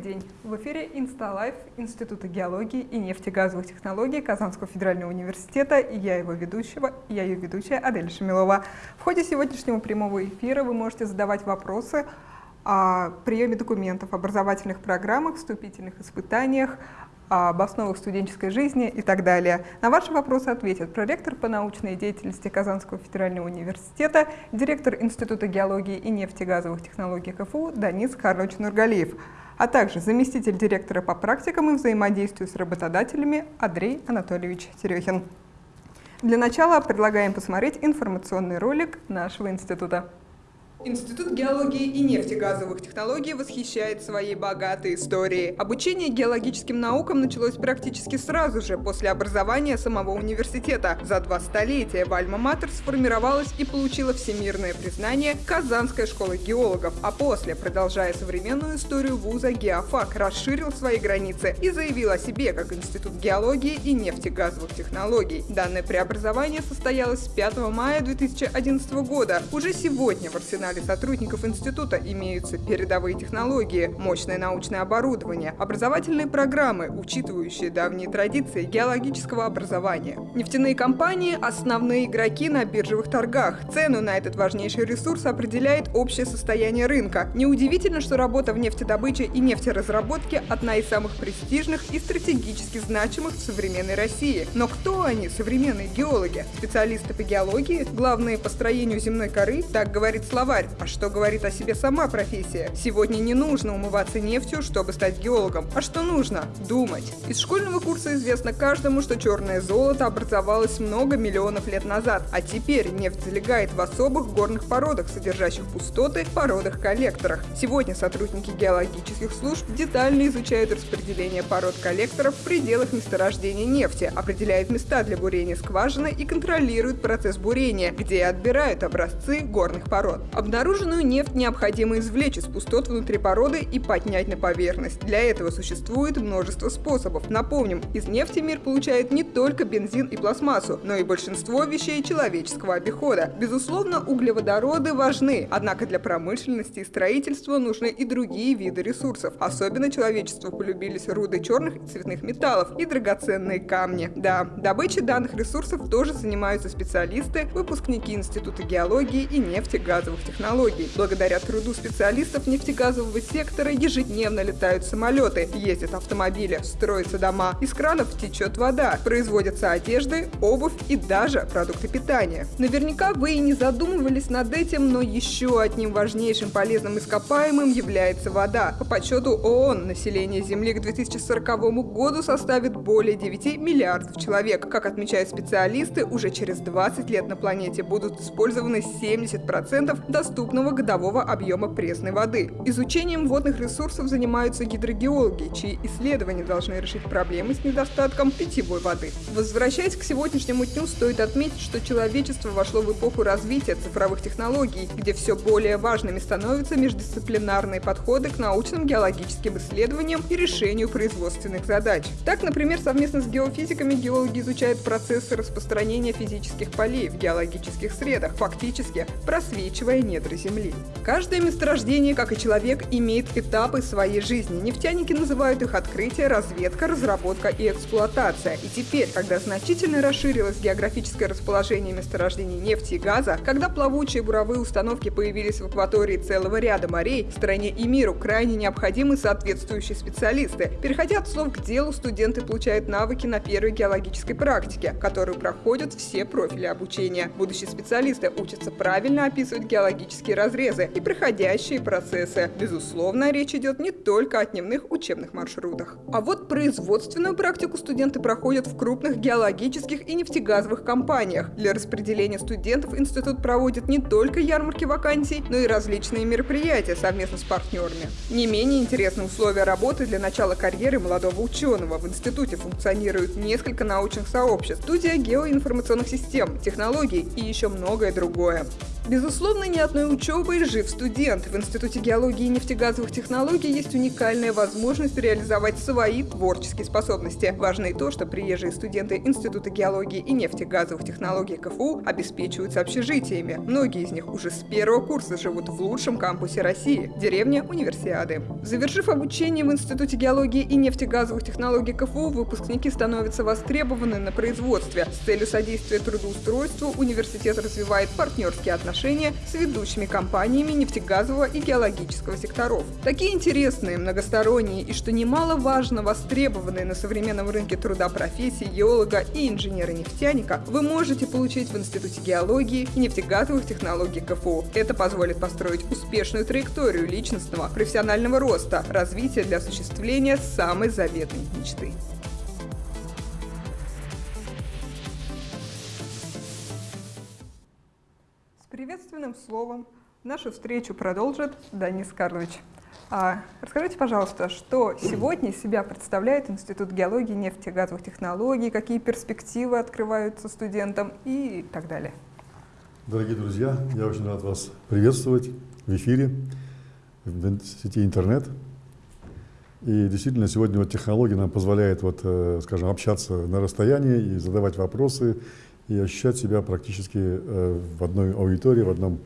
День! В эфире InstaLife Института геологии и нефтегазовых технологий Казанского федерального университета и я его ведущего, я ее ведущая Адель Шамилова. В ходе сегодняшнего прямого эфира вы можете задавать вопросы о приеме документов, образовательных программах, вступительных испытаниях, об основах студенческой жизни и так далее. На ваши вопросы ответит проректор по научной деятельности Казанского федерального университета, директор Института геологии и нефтегазовых технологий КФУ Данис Карлович Нургалиев, а также заместитель директора по практикам и взаимодействию с работодателями Андрей Анатольевич Терехин. Для начала предлагаем посмотреть информационный ролик нашего института. Институт геологии и нефтегазовых технологий восхищает своей богатой историей. Обучение геологическим наукам началось практически сразу же после образования самого университета. За два столетия в Альма-Матер сформировалась и получила всемирное признание Казанская школа геологов, а после, продолжая современную историю вуза, Геофак расширил свои границы и заявил о себе как Институт геологии и нефтегазовых технологий. Данное преобразование состоялось 5 мая 2011 года. Уже сегодня в арсенале арсенале сотрудников института имеются передовые технологии, мощное научное оборудование, образовательные программы, учитывающие давние традиции геологического образования. Нефтяные компании – основные игроки на биржевых торгах. Цену на этот важнейший ресурс определяет общее состояние рынка. Неудивительно, что работа в нефтедобыче и нефтеразработке – одна из самых престижных и стратегически значимых в современной России. Но кто они, современные геологи? Специалисты по геологии, главные по строению земной коры, так говорит словарь тварь. А что говорит о себе сама профессия? Сегодня не нужно умываться нефтью, чтобы стать геологом. А что нужно? Думать. Из школьного курса известно каждому, что черное золото образовалось много миллионов лет назад, а теперь нефть залегает в особых горных породах, содержащих пустоты, породах-коллекторах. Сегодня сотрудники геологических служб детально изучают распределение пород-коллекторов в пределах месторождения нефти, определяют места для бурения скважины и контролируют процесс бурения, где отбирают образцы горных пород. Обнаруженную нефть необходимо извлечь из пустот внутри породы и поднять на поверхность. Для этого существует множество способов. Напомним, из нефти мир получает не только бензин и пластмассу, но и большинство вещей человеческого обихода. Безусловно, углеводороды важны, однако для промышленности и строительства нужны и другие виды ресурсов. Особенно человечеству полюбились руды черных и цветных металлов и драгоценные камни. Да, добычей данных ресурсов тоже занимаются специалисты, выпускники Института геологии и нефтегазовых технологий технологий. Благодаря труду специалистов нефтегазового сектора ежедневно летают самолеты, ездят автомобили, строятся дома, из кранов течет вода, производятся одежды, обувь и даже продукты питания. Наверняка вы и не задумывались над этим, но еще одним важнейшим полезным ископаемым является вода. По подсчету ООН население Земли к 2040 году составит более 9 миллиардов человек. Как отмечают специалисты, уже через 20 лет на планете будут использованы 70% доступных доступного годового объема пресной воды. Изучением водных ресурсов занимаются гидрогеологи, чьи исследования должны решить проблемы с недостатком питьевой воды. Возвращаясь к сегодняшнему дню, стоит отметить, что человечество вошло в эпоху развития цифровых технологий, где все более важными становятся междисциплинарные подходы к научным геологическим исследованиям и решению производственных задач. Так, например, совместно с геофизиками геологи изучают процессы распространения физических полей в геологических средах, фактически просвечивая недра недра Земли. Каждое месторождение, как и человек, имеет этапы своей жизни. Нефтяники называют их открытие, разведка, разработка и эксплуатация. И теперь, когда значительно расширилось географическое расположение месторождений нефти и газа, когда плавучие буровые установки появились в акватории целого ряда морей, стране и миру крайне необходимы соответствующие специалисты. Переходя от слов к делу, студенты получают навыки на первой геологической практике, которую проходят все профили обучения. Будущие специалисты учатся правильно описывать геологические геологические разрезы и проходящие процессы. Безусловно, речь идет не только о дневных учебных маршрутах. А вот производственную практику студенты проходят в крупных геологических и нефтегазовых компаниях. Для распределения студентов институт проводит не только ярмарки вакансий, но и различные мероприятия совместно с партнерами. Не менее интересны условия работы для начала карьеры молодого ученого. В институте функционируют несколько научных сообществ, студия геоинформационных систем, технологий и еще многое другое. Безусловно, ни одной учебой жив студент. В Институте геологии и нефтегазовых технологий есть уникальная возможность реализовать свои творческие способности. Важно и то, что приезжие студенты Института геологии и нефтегазовых технологий КФУ обеспечиваются общежитиями. Многие из них уже с первого курса живут в лучшем кампусе России – деревне Универсиады. Завершив обучение в Институте геологии и нефтегазовых технологий КФУ, выпускники становятся востребованы на производстве. С целью содействия трудоустройству университет развивает партнерские отношения отношения с ведущими компаниями нефтегазового и геологического секторов. Такие интересные, многосторонние и, что немаловажно, востребованные на современном рынке труда профессии геолога и инженера-нефтяника вы можете получить в Институте геологии и нефтегазовых технологий КФУ. Это позволит построить успешную траекторию личностного, профессионального роста, развития для осуществления самой заветной мечты. Приветственным словом нашу встречу продолжит Данис Карлович. А, расскажите, пожалуйста, что сегодня из себя представляет Институт геологии и нефтегазовых технологий, какие перспективы открываются студентам и так далее. Дорогие друзья, я очень рад вас приветствовать в эфире, в сети интернет. И действительно, сегодня вот технология нам позволяет, вот, э, скажем, общаться на расстоянии и задавать вопросы, и ощущать себя практически э, в одной аудитории, в одном,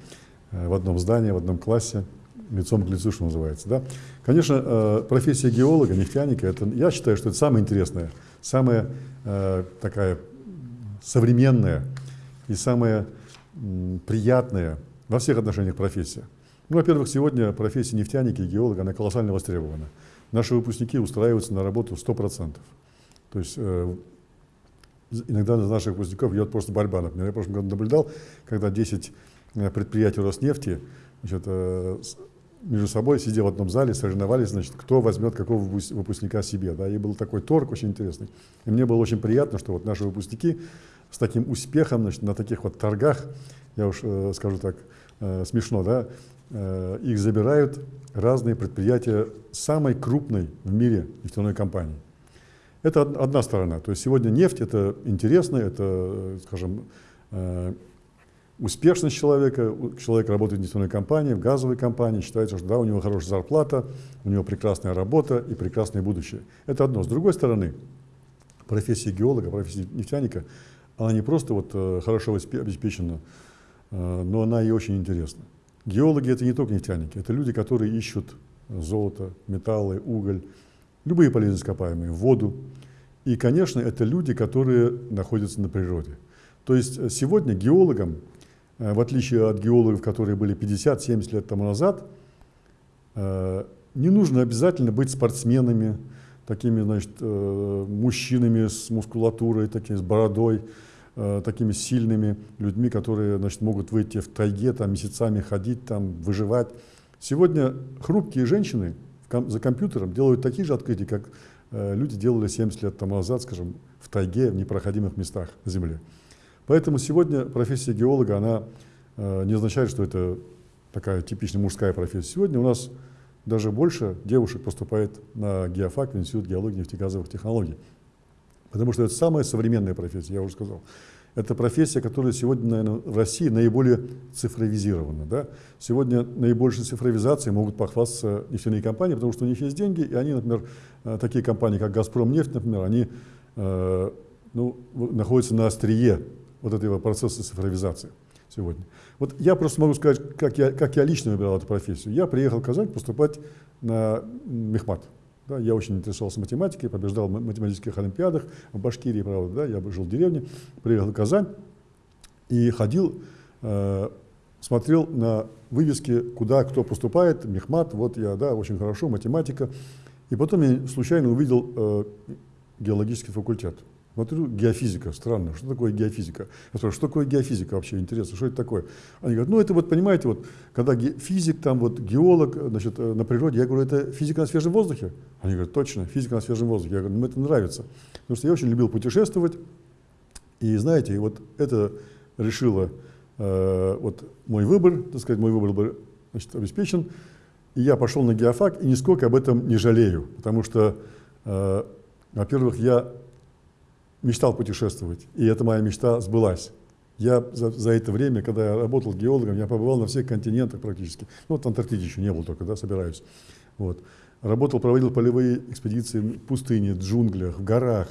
э, в одном здании, в одном классе, лицом к лицу, что называется. Да? Конечно, э, профессия геолога, нефтяника, это, я считаю, что это самое интересное, самая такая современная и самая приятная во всех отношениях профессия. Ну, во-первых, сегодня профессия нефтяника и геолога, она колоссально востребована. Наши выпускники устраиваются на работу 100%. То есть иногда на наших выпускников идет просто борьба. Например, я в прошлом году наблюдал, когда 10 э, предприятий Роснефти значит, э, между собой, сидя в одном зале, соревновались, значит, кто возьмет какого выпускника себе. Да? И был такой торг очень интересный. И мне было очень приятно, что вот наши выпускники с таким успехом значит, на таких вот торгах, я уж э, скажу так, смешно, да, их забирают разные предприятия самой крупной в мире нефтяной компании. Это одна сторона. То есть сегодня нефть это интересно, это, скажем, э, успешность человека. Человек работает в нефтяной компании, в газовой компании, считается, что да, у него хорошая зарплата, у него прекрасная работа и прекрасное будущее. Это одно. С другой стороны, профессия геолога, профессия нефтяника, она не просто вот э, хорошо обеспечена, э, но она и очень интересна. Геологи это не только нефтяники, это люди, которые ищут золото, металлы, уголь, любые полезные ископаемые, воду. И, конечно, это люди, которые находятся на природе. То есть э, сегодня геологам, э, в отличие от геологов, которые были 50-70 лет тому назад, э, не нужно обязательно быть спортсменами, такими, значит, мужчинами с мускулатурой, такими с бородой, такими сильными людьми, которые, значит, могут выйти в тайге, там, месяцами ходить, там, выживать. Сегодня хрупкие женщины за компьютером делают такие же открытия, как э, люди делали 70 лет тому назад, скажем, в тайге, в непроходимых местах на Земле. Поэтому сегодня профессия геолога, она э, не означает, что это такая типичная мужская профессия. Сегодня у нас даже больше девушек поступает на геофак, в Институт геологии и нефтегазовых технологий. Потому что это самая современная профессия, я уже сказал. Это профессия, которая сегодня, наверное, в России наиболее цифровизирована. Да? Сегодня наибольшей цифровизацией могут похвастаться нефтяные компании, потому что у них есть деньги, и они, например, э, такие компании, как «Газпром нефть», например, они э, ну, находятся на острие вот этого процесса цифровизации сегодня. Вот я просто могу сказать, как я, как я лично выбирал эту профессию. Я приехал в Казань поступать на мехмат. Да, я очень интересовался математикой, побеждал в математических олимпиадах в Башкирии, правда, да, я жил в деревне, приехал в Казань и ходил, э, смотрел на вывески, куда кто поступает, мехмат, вот я, да, очень хорошо, математика. И потом я случайно увидел э, геологический факультет. Смотрю, геофизика, странно, что такое геофизика? Я спрашиваю, что такое геофизика вообще, интересно, что это такое? Они говорят, ну это вот, понимаете, вот, когда физик, там вот геолог, значит, э, на природе, я говорю, это физика на свежем воздухе? Они говорят, точно, физика на свежем воздухе. Я говорю, ну это нравится, потому что я очень любил путешествовать, и знаете, вот это решило э, вот мой выбор, так сказать, мой выбор был значит, обеспечен, и я пошел на геофак, и нисколько об этом не жалею, потому что, э, во-первых, я мечтал путешествовать, и эта моя мечта сбылась. Я за, за это время, когда я работал геологом, я побывал на всех континентах практически. Ну, вот Антарктиде еще не был только, да, собираюсь. Вот. Работал, проводил полевые экспедиции в пустыне, в джунглях, в горах,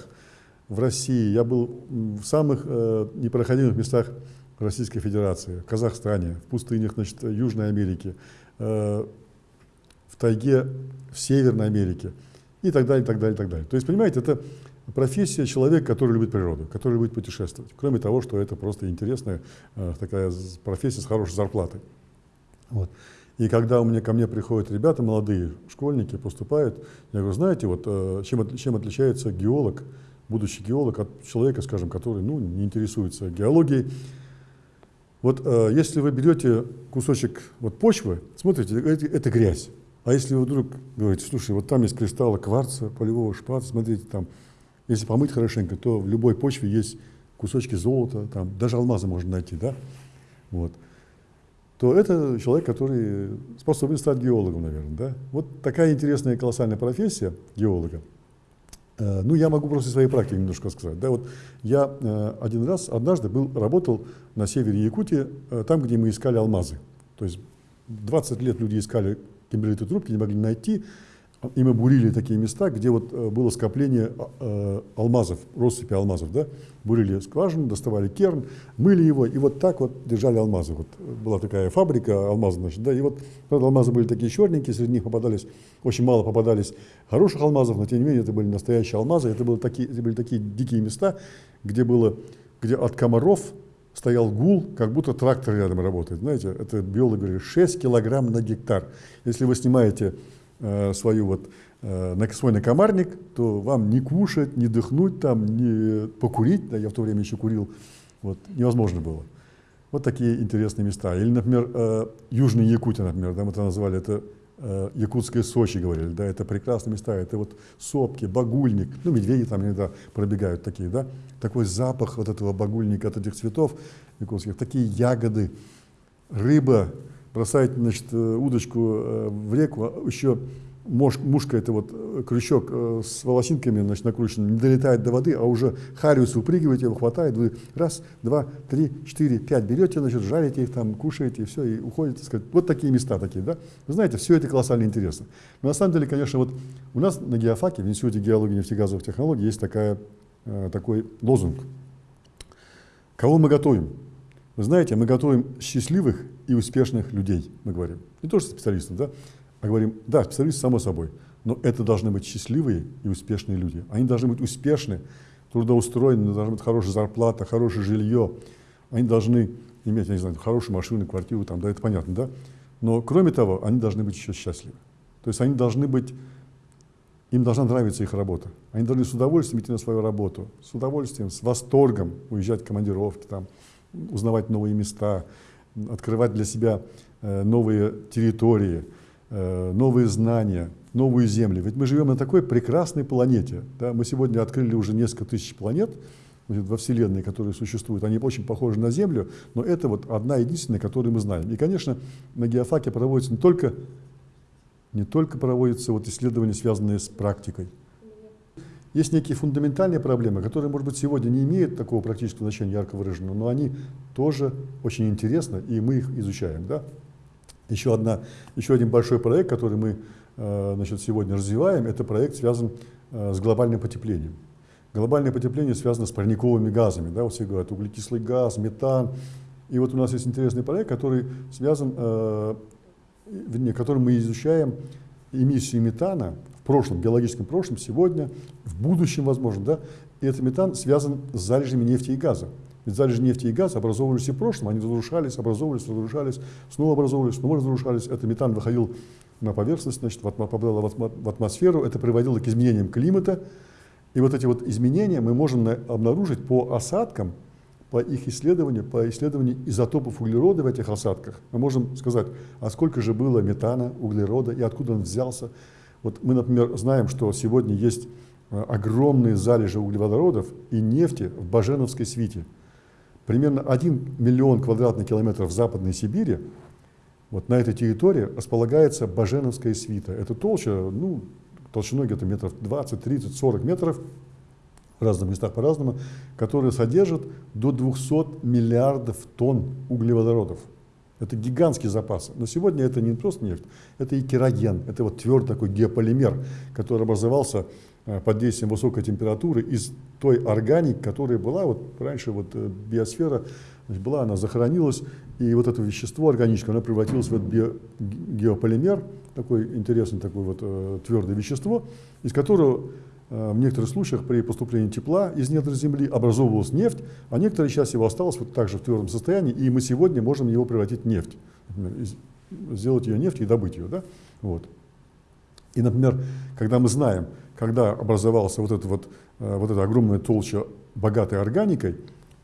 в России. Я был в самых э, непроходимых местах Российской Федерации, в Казахстане, в пустынях значит, Южной Америки, э, в тайге в Северной Америке и так далее, и так далее, и так далее. То есть, понимаете, это профессия человека, который любит природу, который любит путешествовать. Кроме того, что это просто интересная э, такая профессия с хорошей зарплатой. Вот. И когда у меня, ко мне приходят ребята молодые, школьники, поступают, я говорю, знаете, вот э, чем, чем отличается геолог, будущий геолог от человека, скажем, который ну, не интересуется геологией. Вот э, если вы берете кусочек вот, почвы, смотрите, это, это грязь. А если вы вдруг говорите, слушай, вот там есть кристаллы кварца, полевого шпаца, смотрите, там если помыть хорошенько, то в любой почве есть кусочки золота, там, даже алмазы можно найти, да? Вот. То это человек, который способен стать геологом, наверное, да? Вот такая интересная колоссальная профессия геолога. Э, ну, я могу просто своей практики немножко сказать. Да, вот я э, один раз, однажды был, работал на севере Якутии, э, там, где мы искали алмазы. То есть 20 лет люди искали кимберлитовые трубки, не могли найти. И мы бурили такие места, где вот э, было скопление а, э, алмазов, россыпи алмазов, да, бурили скважину, доставали керн, мыли его, и вот так вот держали алмазы. Вот была такая фабрика алмазов, значит, да, и вот, правда, алмазы были такие черненькие, среди них попадались, очень мало попадались хороших алмазов, но тем не менее это были настоящие алмазы, это, были такие, это были такие дикие места, где было, где от комаров стоял гул, как будто трактор рядом работает. Знаете, это биологи говорили, 6 килограмм на гектар. Если вы снимаете Э, свою вот, э, свой накомарник, то вам не кушать, не дыхнуть, там, не покурить, да, я в то время еще курил, вот, невозможно было. Вот такие интересные места. Или, например, э, Южная Якутия, например, да, мы это назвали, это Якутское Сочи, говорили, да, это прекрасные места, это вот сопки, багульник, ну, медведи там иногда пробегают такие, да, такой запах вот этого багульника, от этих цветов якутских, такие ягоды, рыба, бросаете значит, э, удочку э, в реку, а еще мушка, это вот э, крючок с волосинками значит, накрученным, не долетает до воды, а уже хариус выпрыгиваете, его хватает, вы раз, два, три, четыре, пять берете, значит, жарите их там, кушаете, и все, и уходите. Сказать. Вот такие места такие, да? Вы знаете, все это колоссально интересно. Но на самом деле, конечно, вот у нас на геофаке, в Институте геологии и нефтегазовых технологий есть такая, такой лозунг. Кого мы готовим? Вы знаете, мы готовим счастливых и успешных людей, мы говорим. Не то, что специалистов, да, а говорим, да, специалисты само собой, но это должны быть счастливые и успешные люди. Они должны быть успешны, трудоустроены, должна быть хорошая зарплата, хорошее жилье. Они должны иметь, я не знаю, хорошую машину, квартиру, там, да, это понятно, да. Но кроме того, они должны быть еще счастливы. То есть они должны быть, им должна нравиться их работа. Они должны с удовольствием идти на свою работу, с удовольствием, с восторгом уезжать в командировки, там, узнавать новые места, открывать для себя э, новые территории, э, новые знания, новую Землю. Ведь мы живем на такой прекрасной планете. Да? Мы сегодня открыли уже несколько тысяч планет во Вселенной, которые существуют. Они очень похожи на Землю, но это вот одна единственная, которую мы знаем. И, конечно, на геофаке проводится не только, не только проводятся вот исследования, связанные с практикой, есть некие фундаментальные проблемы, которые, может быть, сегодня не имеют такого практического значения ярко выраженного, но они тоже очень интересны, и мы их изучаем. Да? Еще, одна, еще один большой проект, который мы э, значит, сегодня развиваем, это проект связан э, с глобальным потеплением. Глобальное потепление связано с парниковыми газами. Да? Вот все говорят, углекислый газ, метан. И вот у нас есть интересный проект, который связан, э, вернее, которым мы изучаем эмиссию метана прошлом, биологическом прошлом, сегодня, в будущем, возможно, да, и этот метан связан с залежами нефти и газа. Ведь залежи нефти и газа образовывались и в прошлом, они разрушались, образовывались, разрушались, снова образовывались, снова разрушались. Этот метан выходил на поверхность, значит, попадал в атмосферу, это приводило к изменениям климата. И вот эти вот изменения мы можем обнаружить по осадкам, по их исследованию, по исследованию изотопов углерода в этих осадках. Мы можем сказать, а сколько же было метана, углерода и откуда он взялся. Вот мы, например, знаем, что сегодня есть э, огромные залежи углеводородов и нефти в Баженовской свите. Примерно 1 миллион квадратных километров в Западной Сибири, вот на этой территории располагается Баженовская свита. Это толща, ну, толщиной где-то метров 20, 30, 40 метров, в разных местах по-разному, которые содержат до 200 миллиардов тонн углеводородов. Это гигантские запасы. Но сегодня это не просто нефть, это и кероген, это вот твердый такой геополимер, который образовался э, под действием высокой температуры из той органики, которая была, вот раньше вот э, биосфера была, она захоронилась, и вот это вещество органическое, оно превратилось в этот геополимер, такой интересный такой вот э, твердое вещество, из которого в некоторых случаях при поступлении тепла из недр земли образовывалась нефть, а некоторые часть его осталось вот так же в твердом состоянии, и мы сегодня можем его превратить в нефть, сделать ее нефть и добыть ее. Да? Вот. И, например, когда мы знаем, когда образовался вот, это вот, э, вот эта огромная толща богатой органикой,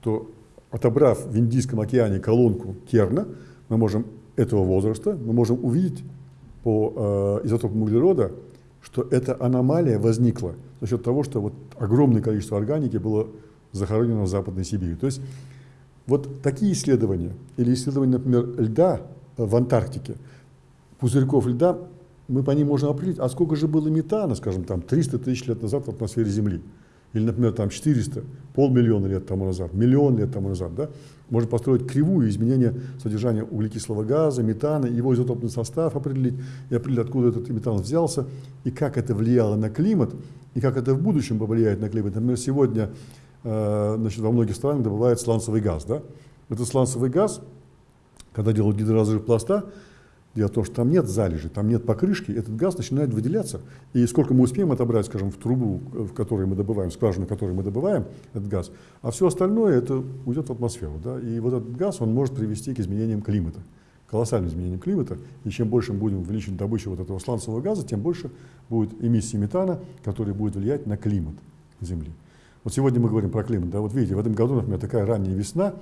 то отобрав в Индийском океане колонку Керна, мы можем этого возраста, мы можем увидеть по э, изотопам углерода, что эта аномалия возникла за счет того, что вот огромное количество органики было захоронено в Западной Сибири. То есть вот такие исследования, или исследования, например, льда в Антарктике, пузырьков льда, мы по ним можем определить, а сколько же было метана, скажем, там 300 тысяч лет назад в атмосфере Земли. Или, например, там 400, полмиллиона лет тому назад, миллион лет тому назад. Да? Можно построить кривую изменения содержания углекислого газа, метана, его изотопный состав определить, и определить, откуда этот метан взялся, и как это влияло на климат, и как это в будущем повлияет на климат. Например, сегодня э, значит, во многих странах добывают сланцевый газ. Да? Этот сланцевый газ, когда делают гидроразрыв пласта, Дело в том, что там нет залежи, там нет покрышки, этот газ начинает выделяться. И сколько мы успеем отобрать, скажем, в трубу, в которой мы добываем, в скважину, в которой мы добываем этот газ, а все остальное это уйдет в атмосферу. Да? И вот этот газ, он может привести к изменениям климата, колоссальным изменениям климата. И чем больше мы будем увеличивать добычу вот этого сланцевого газа, тем больше будет эмиссии метана, который будет влиять на климат Земли. Вот сегодня мы говорим про климат. Да? Вот видите, в этом году, например, такая ранняя весна,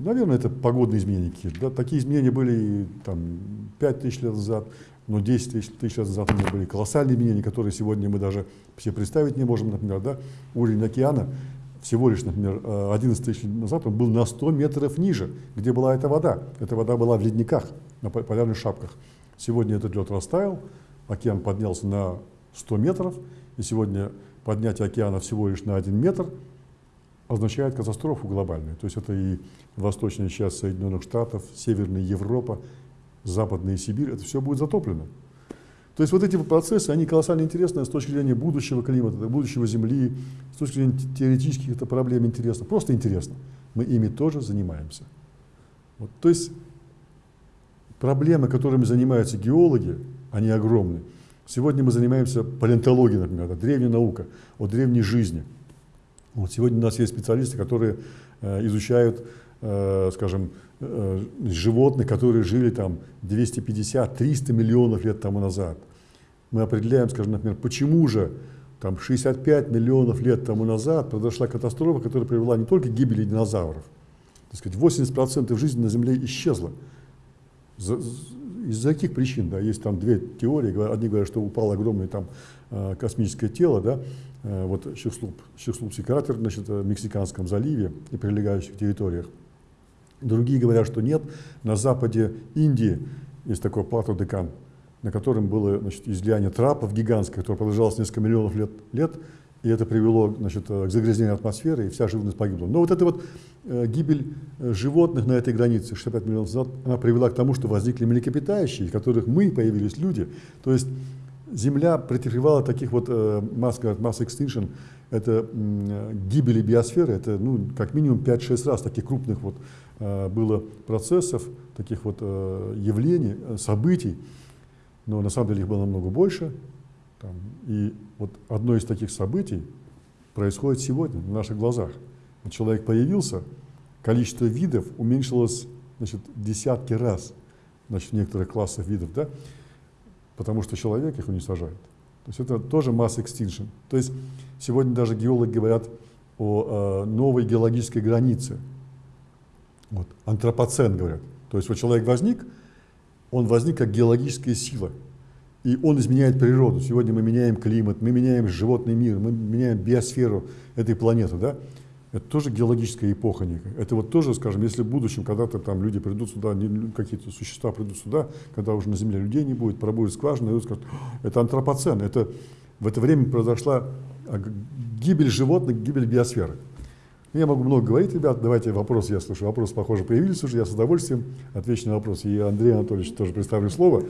Наверное, это погодные изменения какие-то. Да? Такие изменения были там, 5 тысяч лет назад, но 10 тысяч, тысяч лет назад у были колоссальные изменения, которые сегодня мы даже все представить не можем. Например, да? уровень океана всего лишь, например, 11 тысяч лет назад он был на 100 метров ниже, где была эта вода. Эта вода была в ледниках, на полярных шапках. Сегодня этот лед растаял, океан поднялся на 100 метров, и сегодня поднятие океана всего лишь на 1 метр – означает катастрофу глобальную. То есть это и восточная часть Соединенных Штатов, Северная Европа, Западная Сибирь, это все будет затоплено. То есть вот эти процессы, они колоссально интересны с точки зрения будущего климата, будущего Земли, с точки зрения теоретических это проблем интересно, просто интересно. Мы ими тоже занимаемся. Вот, то есть проблемы, которыми занимаются геологи, они огромны. Сегодня мы занимаемся палеонтологией, например, это древняя наука о древней жизни – вот сегодня у нас есть специалисты, которые э, изучают, э, скажем, э, животных, которые жили там 250-300 миллионов лет тому назад. Мы определяем, скажем, например, почему же там 65 миллионов лет тому назад произошла катастрофа, которая привела не только к гибели динозавров, так сказать, 80% жизни на Земле исчезло. Из-за каких причин? Да? Есть там две теории. Одни говорят, что упало огромное там э, космическое тело, да? Э, вот Чехслуп, Чехслупский кратер значит, в Мексиканском заливе и прилегающих территориях. Другие говорят, что нет. На западе Индии есть такой плато Декан, на котором было значит, излияние трапов гигантское, которое продолжалось несколько миллионов лет, лет и это привело значит, к загрязнению атмосферы, и вся живность погибла. Но вот эта вот э, гибель э, животных на этой границе 65 миллионов назад, она привела к тому, что возникли млекопитающие, из которых мы появились люди. То есть Земля претерпевала таких вот э, масс, масс extinction, это э, гибели биосферы, это ну, как минимум 5-6 раз таких крупных вот э, было процессов, таких вот э, явлений, э, событий, но на самом деле их было намного больше. Там, и вот одно из таких событий происходит сегодня на наших глазах. Человек появился, количество видов уменьшилось значит, десятки раз значит, некоторых классах видов, да? потому что человек их уничтожает. То есть это тоже масс extinction. То есть сегодня даже геологи говорят о э, новой геологической границе. Вот, антропоцен говорят. То есть вот человек возник, он возник как геологическая сила. И он изменяет природу. Сегодня мы меняем климат, мы меняем животный мир, мы меняем биосферу этой планеты. Да? Это тоже геологическая эпоха некая. Это вот тоже, скажем, если в будущем когда-то там люди придут сюда, какие-то существа придут сюда, когда уже на Земле людей не будет, пробудет скважина, и скажут, это антропоцен, это в это время произошла гибель животных, гибель биосферы. Я могу много говорить, ребят, давайте вопросы, я слышу. Вопросы, похоже, появились уже, я с удовольствием отвечу на вопросы. И Андрей Анатольевич тоже представлю слово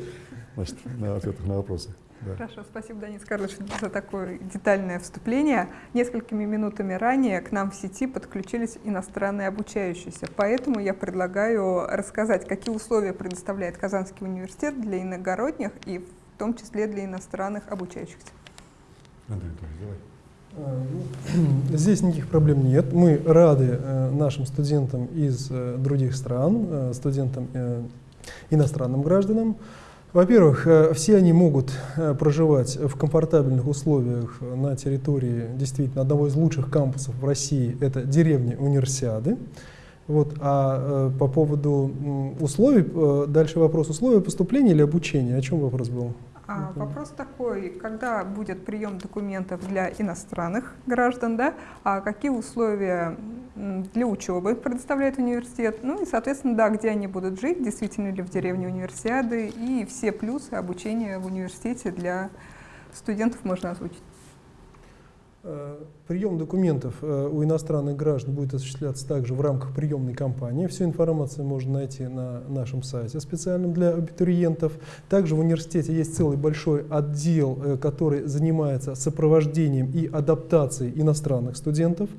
значит, на ответах на вопросы. Да. Хорошо, спасибо, Данис Карлович, за такое детальное вступление. Несколькими минутами ранее к нам в сети подключились иностранные обучающиеся, поэтому я предлагаю рассказать, какие условия предоставляет Казанский университет для иногородних и в том числе для иностранных обучающихся. Андрей Анатольевич, давай. А, ну, здесь никаких проблем нет. Мы рады э, нашим студентам из э, других стран, э, студентам иностранным гражданам. Во-первых, э, все они могут э, проживать в комфортабельных условиях на территории действительно одного из лучших кампусов в России, это деревня Универсиады. Вот, а э, по поводу условий, дальше вопрос условия поступления или обучения, о чем вопрос был? А, вопрос такой, когда будет прием документов для иностранных граждан, да, а какие условия для учебы предоставляет университет, ну и, соответственно, да, где они будут жить, действительно ли в деревне универсиады, и все плюсы обучения в университете для студентов можно озвучить. Э, прием документов э, у иностранных граждан будет осуществляться также в рамках приемной кампании. Всю информацию можно найти на нашем сайте специальном для абитуриентов. Также в университете есть целый большой отдел, э, который занимается сопровождением и адаптацией иностранных студентов.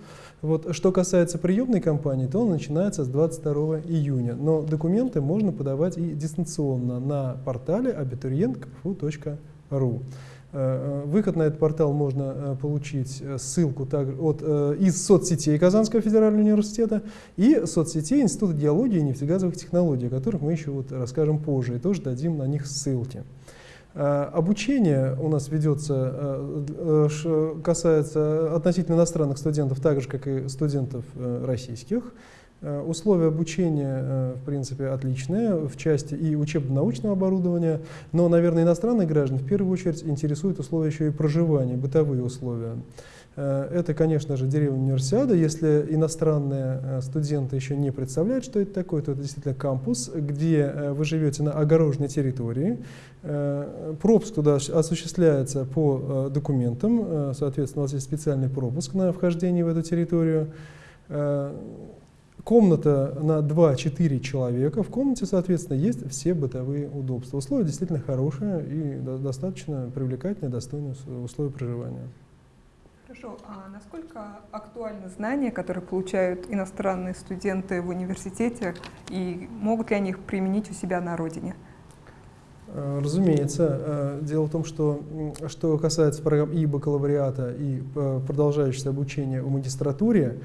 Вот, что касается приемной кампании, то он начинается с 22 июня, но документы можно подавать и дистанционно на портале abiturientkfu.ru. Э, э, выход на этот портал можно э, получить ссылку от, из соцсетей Казанского федерального университета и соцсетей Института геологии и нефтегазовых технологий, о которых мы еще вот расскажем позже, и тоже дадим на них ссылки. Обучение у нас ведется, касается относительно иностранных студентов, так же, как и студентов российских. Э, условия обучения, э, в принципе, отличные в части и учебно-научного оборудования, но, наверное, иностранные граждане в первую очередь интересуют условия еще и проживания, бытовые условия. Э, это, конечно же, деревня универсиада. Если иностранные студенты еще не представляют, что это такое, то это действительно кампус, где вы живете на огороженной территории. Пропуск туда осуществляется по документам, соответственно, у вас есть специальный пропуск на вхождение в эту территорию. Комната на 2-4 человека. В комнате, соответственно, есть все бытовые удобства. Условия действительно хорошие и достаточно привлекательные, достойные условия проживания. Хорошо. А насколько актуальны знания, которые получают иностранные студенты в университете, и могут ли они их применить у себя на родине? Э, разумеется. Э, дело в том, что что касается программ и бакалавриата, и э, продолжающегося обучения в магистратуре,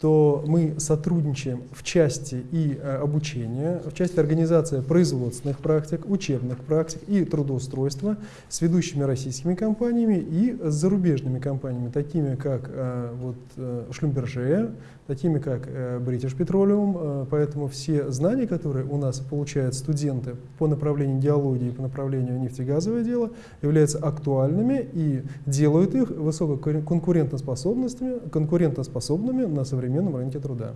то мы сотрудничаем в части и э, обучения, в части организации производственных практик, учебных практик и трудоустройства с ведущими российскими компаниями и с зарубежными компаниями, такими как э, вот, э, Шлюмберже, такими как British Petroleum. Поэтому все знания, которые у нас получают студенты по направлению геологии, по направлению нефтегазовое дело, являются актуальными и делают их высококонкурентоспособными конкурентоспособными на современном современном рынке труда.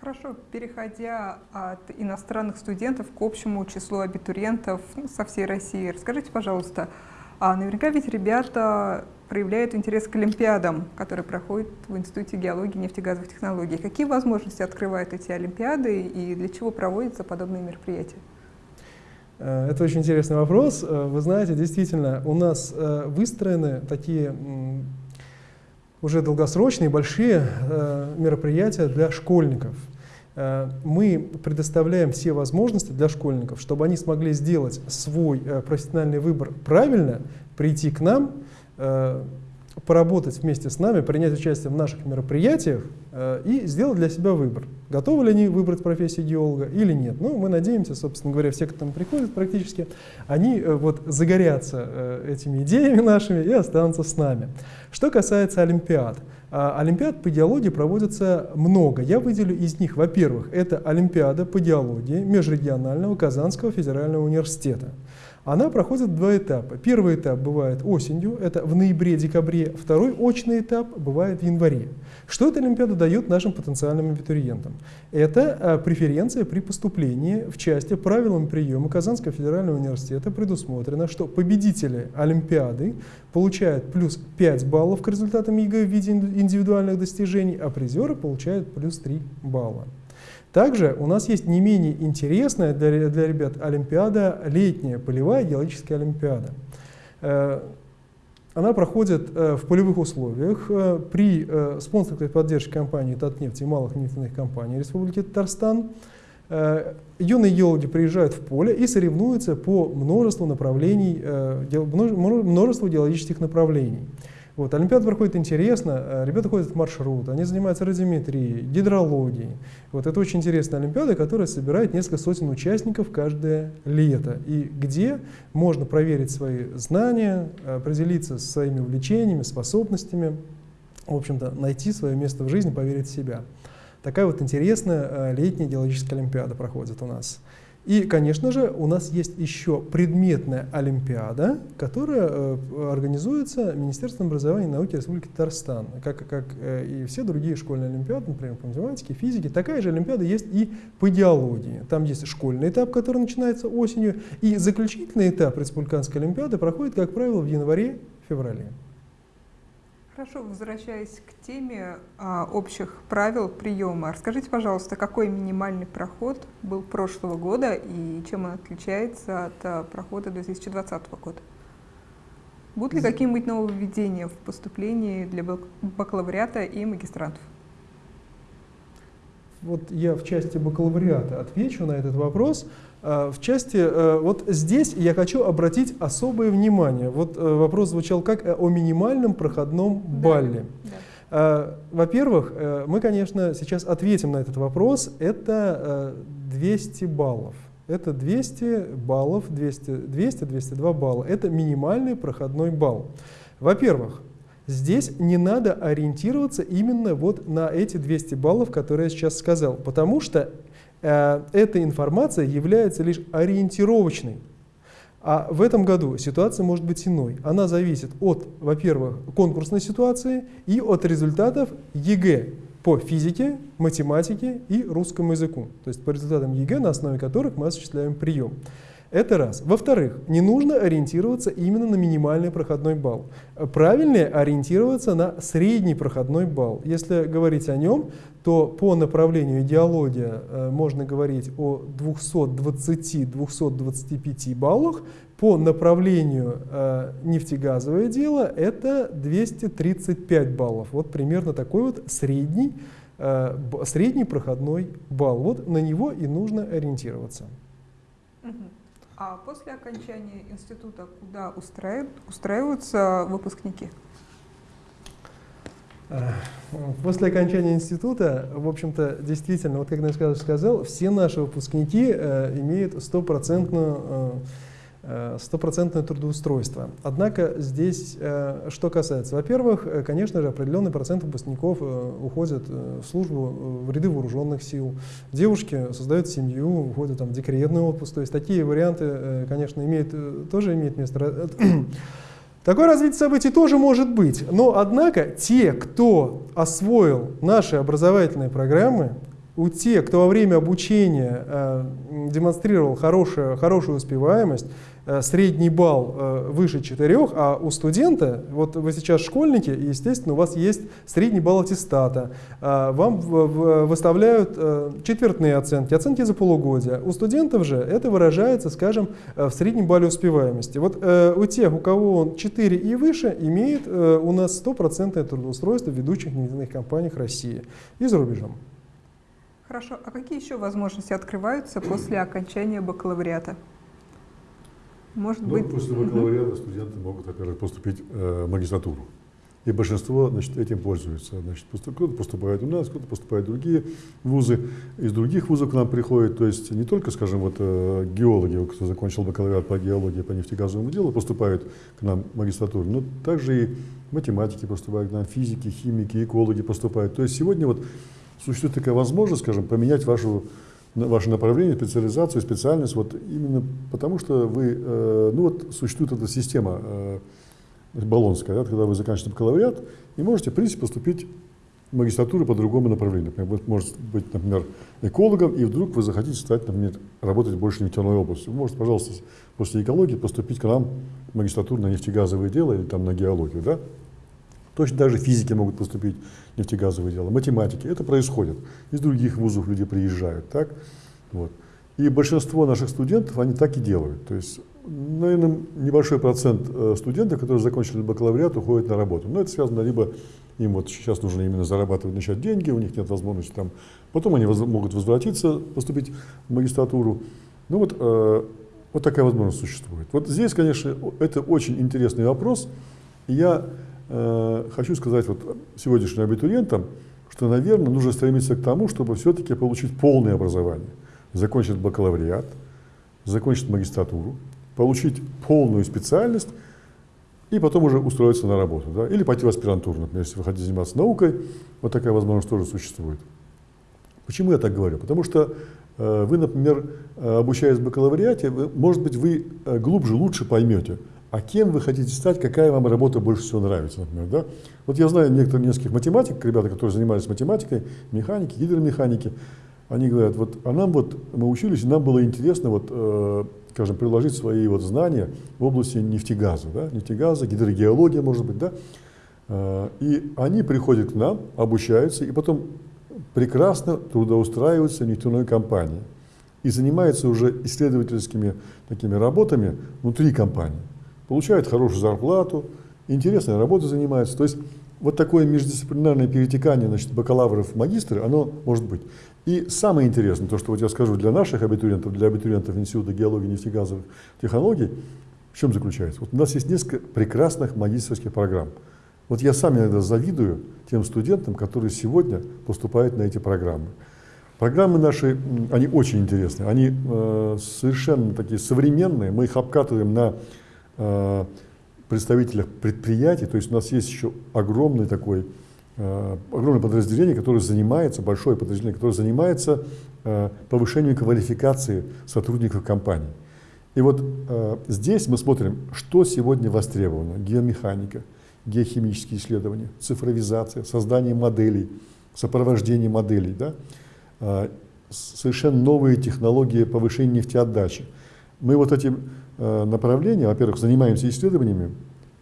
Хорошо, переходя от иностранных студентов к общему числу абитуриентов ну, со всей России, расскажите, пожалуйста, а наверняка ведь ребята проявляют интерес к олимпиадам, которые проходят в Институте геологии и нефтегазовых технологий. Какие возможности открывают эти олимпиады и для чего проводятся подобные мероприятия? Э, это очень интересный вопрос. Э, вы знаете, действительно, у нас э, выстроены такие уже долгосрочные большие мероприятия для школьников. Мы предоставляем все возможности для школьников, чтобы они смогли сделать свой профессиональный выбор правильно, прийти к нам, поработать вместе с нами, принять участие в наших мероприятиях э, и сделать для себя выбор. Готовы ли они выбрать профессию геолога или нет. Ну, мы надеемся, собственно говоря, все, кто там приходит практически, они э, вот загорятся э, этими идеями нашими и останутся с нами. Что касается Олимпиад. Э, Олимпиад по геологии проводится много. Я выделю из них, во-первых, это Олимпиада по геологии Межрегионального Казанского федерального университета. Она проходит два этапа. Первый этап бывает осенью, это в ноябре-декабре. Второй очный этап бывает в январе. Что эта Олимпиада дает нашим потенциальным абитуриентам? Это э, преференция при поступлении в части правилами приема Казанского федерального университета предусмотрено, что победители Олимпиады получают плюс 5 баллов к результатам ЕГЭ в виде индивидуальных достижений, а призеры получают плюс 3 балла. Также у нас есть не менее интересная для, для ребят Олимпиада, летняя полевая геологическая Олимпиада. Э, она проходит э, в полевых условиях э, при спонсорской поддержке компании «Татнефть» и малых нефтяных компаний Республики Татарстан. Юные геологи приезжают в поле и соревнуются по множеству направлений, множеству геологических направлений. Вот, Олимпиада проходит интересно, э, ребята ходят в маршрут, они занимаются радиометрией, гидрологией. Вот это очень интересная Олимпиада, которая собирает несколько сотен участников каждое лето. И где можно проверить свои знания, определиться со своими увлечениями, способностями, в общем-то, найти свое место в жизни, поверить в себя. Такая вот интересная э, летняя геологическая Олимпиада проходит у нас. И, конечно же, у нас есть еще предметная олимпиада, которая э, организуется Министерством образования и науки Республики Татарстан, как, как э, и все другие школьные олимпиады, например, по математике, физике. Такая же олимпиада есть и по идеологии. Там есть школьный этап, который начинается осенью, и заключительный этап республиканской олимпиады проходит, как правило, в январе-феврале. Хорошо, возвращаясь к теме а, общих правил приема, расскажите, пожалуйста, какой минимальный проход был прошлого года и чем он отличается от а, прохода 2020 года? Будут ли какие-нибудь нововведения в поступлении для бакалавриата и магистрантов? Вот я в части бакалавриата отвечу на этот вопрос. А, в части, э, вот здесь я хочу обратить особое внимание. Вот э, вопрос звучал как э, о минимальном проходном балле. Да, да. Во-первых, мы, конечно, сейчас ответим на этот вопрос. Это 200 баллов. Это 200 баллов, 200-202 балла. Это минимальный проходной балл. Во-первых, здесь не надо ориентироваться именно вот на эти 200 баллов, которые я сейчас сказал, потому что Э, эта информация является лишь ориентировочной. А в этом году ситуация может быть иной. Она зависит от, во-первых, конкурсной ситуации и от результатов ЕГЭ по физике, математике и русскому языку. То есть по результатам ЕГЭ, на основе которых мы осуществляем прием. Это раз. Во-вторых, не нужно ориентироваться именно на минимальный проходной балл. Правильнее ориентироваться на средний проходной балл. Если говорить о нем, то по направлению идеология э, можно говорить о 220-225 баллах, по направлению э, нефтегазовое дело это 235 баллов. Вот примерно такой вот средний, э, средний проходной балл. Вот на него и нужно ориентироваться. А после окончания института куда устраиваются выпускники? Э, после окончания института, в общем-то, действительно, вот как Николай сказал, все наши выпускники э, имеют стопроцентную Э, стопроцентное трудоустройство. Однако здесь э, что касается, во-первых, э, конечно же, определенный процент выпускников уходят в службу в ряды вооруженных сил. Девушки создают семью, уходят там, в декретный отпуск. То есть такие варианты, конечно, имеют, тоже имеют место. Такое развитие событий тоже может быть. Но, однако, те, кто освоил наши образовательные программы, у тех, кто во время обучения э, демонстрировал хорошую, хорошую успеваемость, э, средний балл э, выше 4, а у студента, вот вы сейчас школьники, и, естественно, у вас есть средний балл аттестата, э, вам выставляют э, четвертные оценки, оценки за полугодие. У студентов же это выражается, скажем, э, в среднем балле успеваемости. Вот э, у тех, у кого он 4 и выше, имеет э, у нас стопроцентное трудоустройство в ведущих нефтяных компаниях России и за рубежом. Хорошо. А какие еще возможности открываются после окончания бакалавриата? Может ну, быть... После бакалавриата угу. студенты могут, во-первых, поступить э, в магистратуру. И большинство значит, этим пользуется. Значит, кто-то поступает у нас, кто-то поступает в другие вузы. Из других вузов к нам приходят, то есть не только, скажем, вот, э, геологи, кто закончил бакалавриат по геологии, по нефтегазовому делу, поступают к нам в магистратуру, но также и математики поступают к нам, физики, химики, экологи поступают. То есть сегодня вот существует такая возможность, скажем, поменять вашу, ваше направление, специализацию, специальность, вот именно потому что вы, э, ну вот существует эта система э, баллонская, да, когда вы заканчиваете бакалавриат и можете, в принципе, поступить магистратуры по другому направлению. Например, вы можете быть, например, экологом, и вдруг вы захотите стать, например, работать больше в нефтяной области. Вы можете, пожалуйста, после экологии поступить к нам в магистратуру на нефтегазовые дела или там на геологию. Да? Точно так же физики могут поступить в нефтегазовые дела, математики. Это происходит. Из других вузов люди приезжают. Так? Вот. И большинство наших студентов, они так и делают. То есть, наверное, небольшой процент э, студентов, которые закончили бакалавриат, уходят на работу. Но это связано либо им вот сейчас нужно именно зарабатывать, начать деньги, у них нет возможности там. Потом они воз, могут возвратиться, поступить в магистратуру. Ну вот, э, вот такая возможность существует. Вот здесь, конечно, это очень интересный вопрос. Я хочу сказать вот сегодняшним абитуриентам, что, наверное, нужно стремиться к тому, чтобы все-таки получить полное образование закончить бакалавриат, закончить магистратуру, получить полную специальность и потом уже устроиться на работу. Да? Или пойти в аспирантуру, например, если вы хотите заниматься наукой, вот такая возможность тоже существует. Почему я так говорю? Потому что э, вы, например, э, обучаясь в бакалавриате, вы, может быть, вы э, глубже, лучше поймете, а кем вы хотите стать, какая вам работа больше всего нравится, например. Да? Вот я знаю некоторых нескольких математиков, ребята, которые занимались математикой, механики, гидромеханики, они говорят, вот, а нам вот, мы учились, нам было интересно, вот, э, скажем, приложить свои вот знания в области нефтегаза, да, нефтегаза, гидрогеология, может быть, да, э, и они приходят к нам, обучаются, и потом прекрасно трудоустраиваются в нефтяной компании и занимаются уже исследовательскими такими работами внутри компании, получают хорошую зарплату, интересной работой занимаются, то есть вот такое междисциплинарное перетекание значит, бакалавров в магистры, оно может быть. И самое интересное, то, что вот я скажу для наших абитуриентов, для абитуриентов Института геологии и нефтегазовых технологий, в чем заключается? Вот у нас есть несколько прекрасных магистрских программ. Вот я сам иногда завидую тем студентам, которые сегодня поступают на эти программы. Программы наши, они очень интересные, они э, совершенно такие современные, мы их обкатываем на представителях предприятий, то есть у нас есть еще огромный такой Э, огромное подразделение, которое занимается, большое подразделение, которое занимается э, повышением квалификации сотрудников компании. И вот э, здесь мы смотрим, что сегодня востребовано. Геомеханика, геохимические исследования, цифровизация, создание моделей, сопровождение моделей, да? совершенно новые технологии повышения нефтеотдачи. Мы вот эти направления, во-первых, занимаемся исследованиями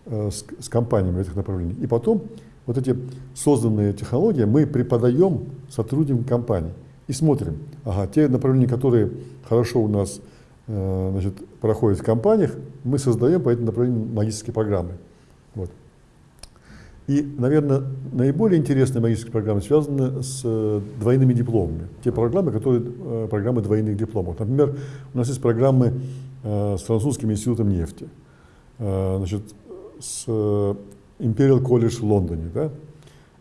с, с компаниями этих направлений, и потом вот эти созданные технологии мы преподаем сотрудникам компании и смотрим, ага, те направления, которые хорошо у нас э, значит, проходят в компаниях, мы создаем по этим направлениям магистрские программы. Вот. И, наверное, наиболее интересные магистрские программы связаны с э, двойными дипломами. Те программы, которые э, программы двойных дипломов. Например, у нас есть программы э, с французским институтом нефти, э, значит, с Imperial College в Лондоне, да,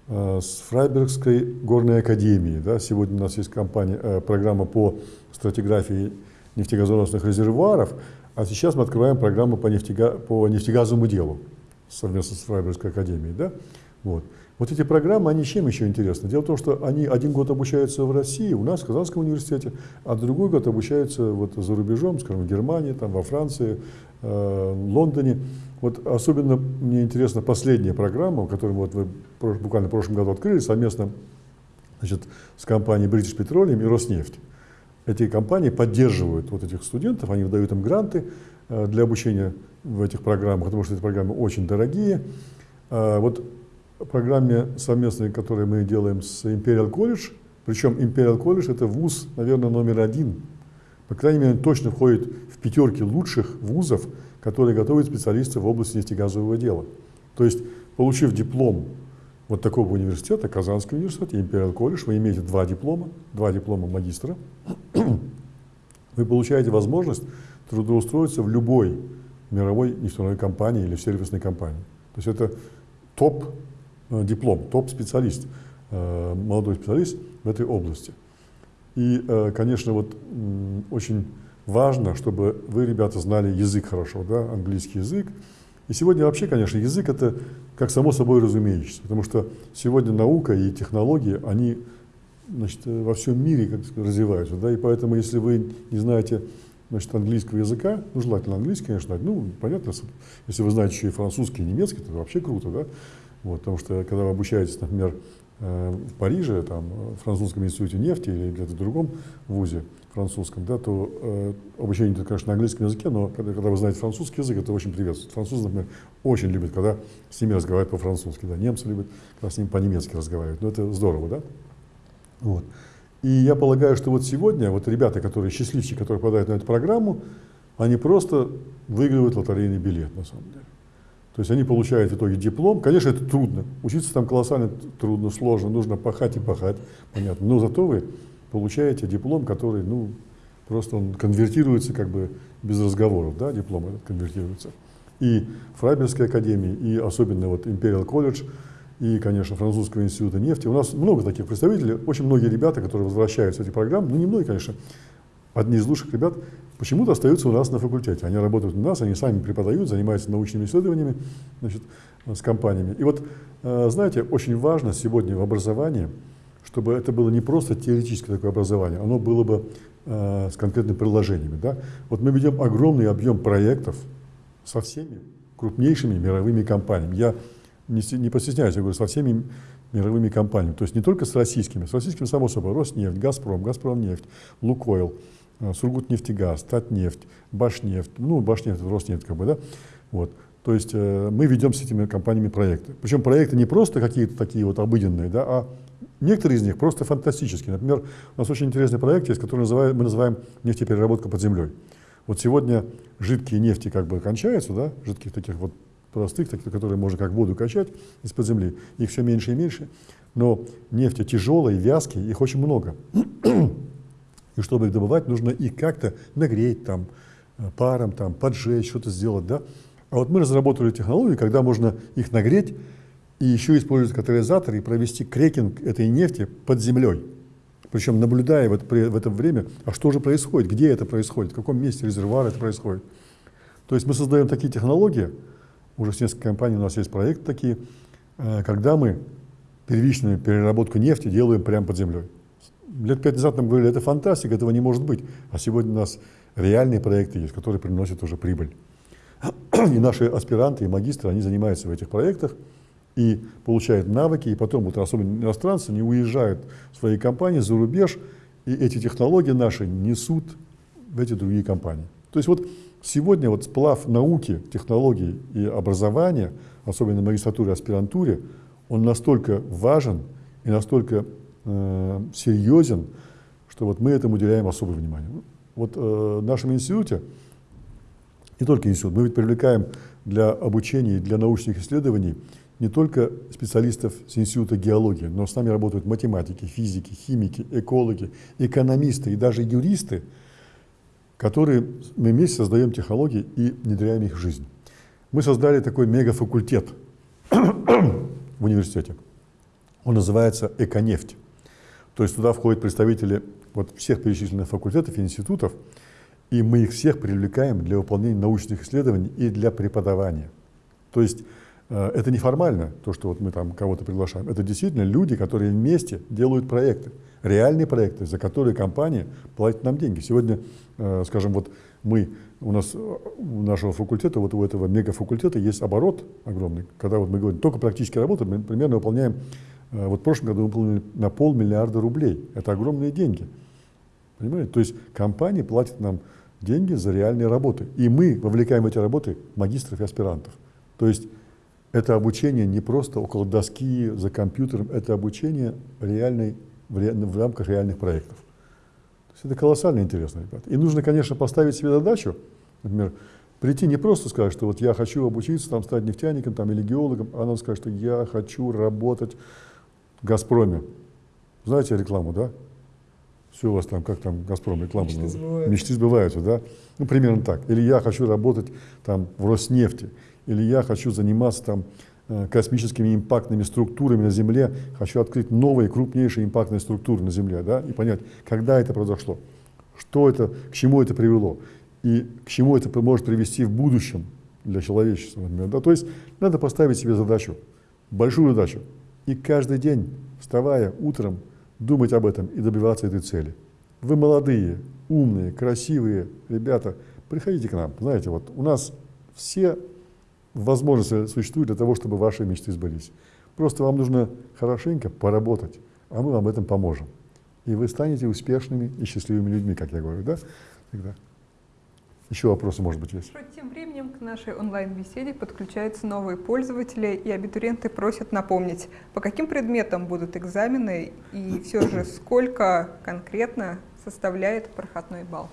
э, с Фрайбергской горной академией. Да, сегодня у нас есть компания, э, программа по стратиграфии нефтегазоносных резервуаров, а сейчас мы открываем программу по, нефтега, по нефтегазовому делу совместно с Фрайбергской академией. Да? Вот. Вот эти программы, они чем еще интересны? Дело в том, что они один год обучаются в России, у нас в Казанском университете, а другой год обучаются вот за рубежом, скажем, в Германии, там, во Франции, э, Лондоне. Вот особенно мне интересна последняя программа, которую вот вы буквально в прошлом году открыли совместно значит, с компанией British Petroleum и Роснефть. Эти компании поддерживают вот этих студентов, они выдают им гранты э, для обучения в этих программах, потому что эти программы очень дорогие. Э, вот программе совместной, которую мы делаем с Imperial College, причем Imperial College это вуз, наверное, номер один, по крайней мере, точно входит в пятерки лучших вузов которые готовят специалистов в области нефтегазового дела. То есть, получив диплом вот такого университета, Казанского университета, Imperial College, вы имеете два диплома, два диплома магистра, вы получаете возможность трудоустроиться в любой мировой нефтяной компании или в сервисной компании. То есть это топ-диплом, э, топ-специалист, э, молодой специалист в этой области. И, э, конечно, вот очень важно, чтобы вы, ребята, знали язык хорошо, да, английский язык. И сегодня вообще, конечно, язык это как само собой разумеющееся, потому что сегодня наука и технологии, они значит, во всем мире как развиваются, да, и поэтому, если вы не знаете значит, английского языка, ну, желательно английский, конечно, ну, понятно, если вы знаете еще и французский, и немецкий, то вообще круто, да, вот, потому что, когда вы обучаетесь, например, э, в Париже, там, в французском институте нефти или где-то в другом вузе французском, да, то э, обучение, это, конечно, на английском языке, но когда, когда вы знаете французский язык, это очень приветствует. Французы, например, очень любят, когда с ними разговаривают по-французски, да, немцы любят, когда с ними по-немецки разговаривают. Ну, это здорово, да? Вот. И я полагаю, что вот сегодня вот ребята, которые счастливчики, которые попадают на эту программу, они просто выигрывают лотерейный билет, на самом деле. То есть они получают в итоге диплом. Конечно, это трудно. Учиться там колоссально трудно, сложно, нужно пахать и пахать, понятно. Но зато вы получаете диплом, который, ну, просто он конвертируется как бы без разговоров, да, диплом этот конвертируется. И Фрайбергской академии, и особенно вот Imperial College, и, конечно, Французского института нефти. У нас много таких представителей, очень многие ребята, которые возвращаются в эти программы, ну, не многие, конечно, одни из лучших ребят, почему-то остаются у нас на факультете. Они работают у нас, они сами преподают, занимаются научными исследованиями значит, с компаниями. И вот, э, знаете, очень важно сегодня в образовании, чтобы это было не просто теоретическое такое образование, оно было бы э, с конкретными приложениями. Да? Вот мы ведем огромный объем проектов со всеми крупнейшими мировыми компаниями. Я не, постесняюсь, я говорю, со всеми мировыми компаниями. То есть не только с российскими. С российскими, само собой, Роснефть, Газпром, Газпромнефть, Лукойл, э, Сургутнефтегаз, Татнефть, Башнефть, ну, Башнефть, Роснефть, как бы, да, вот. То есть э, мы ведем с этими компаниями проекты. Причем проекты не просто какие-то такие вот обыденные, да, а некоторые из них просто фантастические. Например, у нас очень интересный проект есть, который называем, мы называем нефтепереработка под землей. Вот сегодня жидкие нефти как бы кончаются, да, жидких таких вот простых, таких, которые можно как воду качать из-под земли. Их все меньше и меньше. Но нефти тяжелые, вязкие, их очень много. И чтобы их добывать, нужно их как-то нагреть там, э, паром, там, поджечь, что-то сделать. Да? А вот мы разработали технологию, когда можно их нагреть и еще использовать катализатор и провести крекинг этой нефти под землей. Причем наблюдая в это, в это время, а что же происходит, где это происходит, в каком месте резервуара это происходит. То есть мы создаем такие технологии, уже с нескольких компаний у нас есть проекты такие, э, когда мы первичную переработку нефти делаем прямо под землей. Лет пять назад нам говорили, это фантастика, этого не может быть. А сегодня у нас реальные проекты есть, которые приносят уже прибыль. И наши аспиранты и магистры, они занимаются в этих проектах и получают навыки, и потом, вот особенно иностранцы, не уезжают в свои компании за рубеж, и эти технологии наши несут в эти другие компании. То есть вот Сегодня вот сплав науки, технологий и образования, особенно в магистратуре аспирантуре, он настолько важен и настолько э, серьезен, что вот мы этому уделяем особое внимание. Вот э, в нашем институте, не только институт, мы ведь привлекаем для обучения и для научных исследований не только специалистов с института геологии, но с нами работают математики, физики, химики, экологи, экономисты и даже юристы, которые мы вместе создаем технологии и внедряем их в жизнь. Мы создали такой мегафакультет в университете. Он называется «Эконефть». То есть туда входят представители вот всех перечисленных факультетов и институтов, и мы их всех привлекаем для выполнения научных исследований и для преподавания. То есть э, это не формально, то, что вот мы там кого-то приглашаем. Это действительно люди, которые вместе делают проекты реальные проекты, за которые компания платит нам деньги. Сегодня, э, скажем, вот мы, у нас, у нашего факультета, вот у этого мегафакультета есть оборот огромный, когда вот мы говорим, только практически работаем, мы примерно выполняем, э, вот в прошлом году выполнили на полмиллиарда рублей. Это огромные деньги. Понимаете? То есть компания платит нам деньги за реальные работы. И мы вовлекаем в эти работы магистров и аспирантов. То есть это обучение не просто около доски, за компьютером, это обучение реальной в, ре, в рамках реальных проектов. То есть это колоссально интересно, ребята. И нужно, конечно, поставить себе задачу, например, прийти не просто сказать, что вот я хочу обучиться, там, стать нефтяником там, или геологом, а надо сказать, что я хочу работать «Газпроме». Знаете рекламу, да? Все у вас там, как там «Газпром» реклама? Мечты сбываются. Мечты сбываются, да? Ну, примерно так. Или я хочу работать там в Роснефти, или я хочу заниматься там Э, космическими импактными структурами на Земле, хочу открыть новые крупнейшие импактные структуры на Земле, да, и понять, когда это произошло, что это, к чему это привело, и к чему это может привести в будущем для человечества, например. Да? То есть надо поставить себе задачу, большую задачу, и каждый день, вставая утром, думать об этом и добиваться этой цели. Вы молодые, умные, красивые ребята, приходите к нам. Знаете, вот у нас все возможности существуют для того, чтобы ваши мечты сбылись. Просто вам нужно хорошенько поработать, а мы вам в этом поможем. И вы станете успешными и счастливыми людьми, как я говорю, да? Тогда. Еще вопросы, может быть, есть? Тем временем к нашей онлайн-беседе подключаются новые пользователи, и абитуриенты просят напомнить, по каким предметам будут экзамены и все же сколько конкретно составляет проходной балл.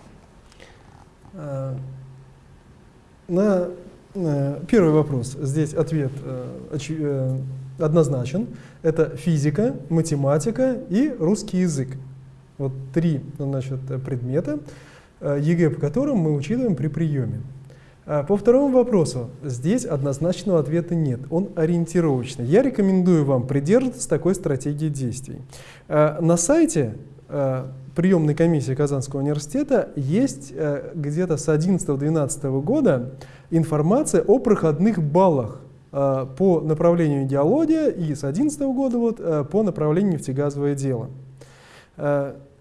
А, на первый вопрос здесь ответ э, э, однозначен. Это физика, математика и русский язык. Вот три значит, предмета, Э, ЕГЭ, по которым мы учитываем при приеме. А по второму вопросу, здесь однозначного ответа нет, он ориентировочный. Я рекомендую вам придерживаться такой стратегии действий. Э, на сайте э, приемной комиссии Казанского университета есть где-то с 11-12 года информация о проходных баллах по направлению идеология и с 11 года вот, по направлению нефтегазовое дело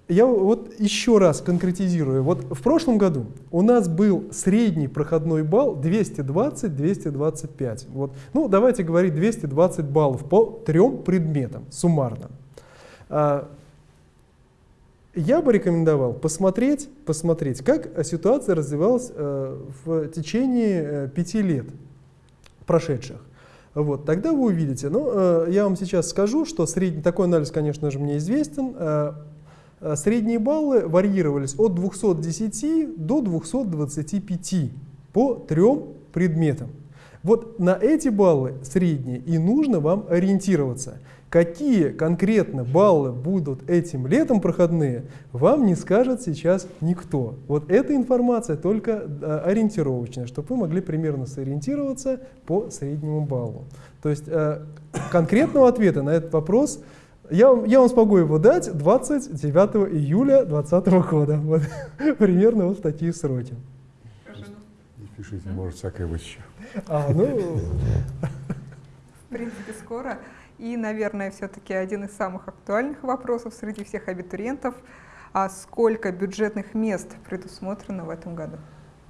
я вот еще раз конкретизирую. Вот в прошлом году у нас был средний проходной балл 220-225. Вот. Ну, давайте говорить 220 баллов по трем предметам суммарно. А, я бы рекомендовал посмотреть, посмотреть, как ситуация развивалась э, в течение э, пяти лет прошедших. Вот, тогда вы увидите. Ну, э, я вам сейчас скажу, что средний, такой анализ, конечно же, мне известен. Э, средние баллы варьировались от 210 до 225 по трем предметам. Вот на эти баллы средние и нужно вам ориентироваться. Какие конкретно баллы будут этим летом проходные, вам не скажет сейчас никто. Вот эта информация только э, ориентировочная, чтобы вы могли примерно сориентироваться по среднему баллу. То есть э, конкретного ответа на этот вопрос – я, я вам смогу его дать 29 июля 2020 года. Вот, примерно вот такие сроки. Не пишите, может всякое быть еще. А, ну... В принципе, скоро. И, наверное, все-таки один из самых актуальных вопросов среди всех абитуриентов. А сколько бюджетных мест предусмотрено в этом году?